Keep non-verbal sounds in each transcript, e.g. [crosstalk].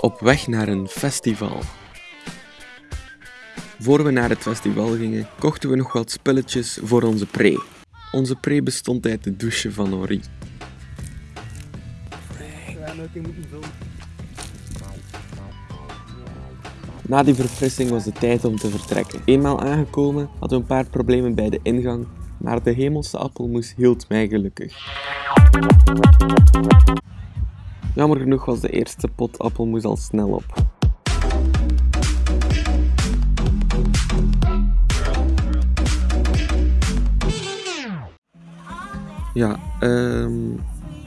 Op weg naar een festival. Voor we naar het festival gingen, kochten we nog wat spulletjes voor onze pre. Onze pre bestond uit de douche van Henri. Na die verfrissing was het tijd om te vertrekken. Eenmaal aangekomen hadden we een paar problemen bij de ingang, maar de hemelse appelmoes hield mij gelukkig. Jammer genoeg was de eerste pot appelmoes al snel op. Ja, ehm...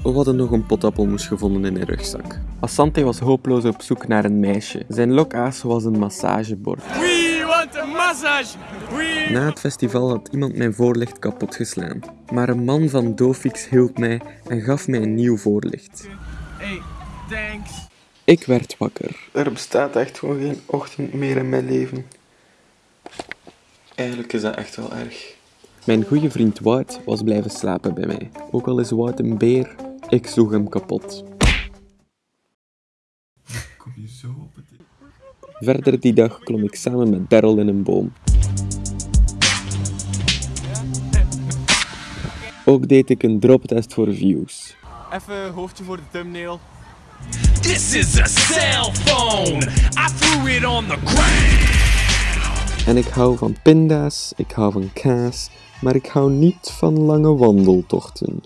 we hadden nog een pot appelmoes gevonden in een rugzak. Asante was hopeloos op zoek naar een meisje. Zijn lokaas was een massagebord. We want a massage! We... Na het festival had iemand mijn voorlicht kapot geslaan. Maar een man van Dofix hielp mij en gaf mij een nieuw voorlicht. Hey, thanks. Ik werd wakker. Er bestaat echt gewoon geen ochtend meer in mijn leven. Eigenlijk is dat echt wel erg. Mijn goede vriend Wout was blijven slapen bij mij. Ook al is Wout een beer, ik sloeg hem kapot. [laughs] Kom je zo op het... Verder die dag klom ik samen met Daryl in een boom. Ook deed ik een droptest voor views. Even hoofdje voor de thumbnail. This is a cell phone. I threw it on the ground. En ik hou van pinda's, ik hou van kaas, maar ik hou niet van lange wandeltochten.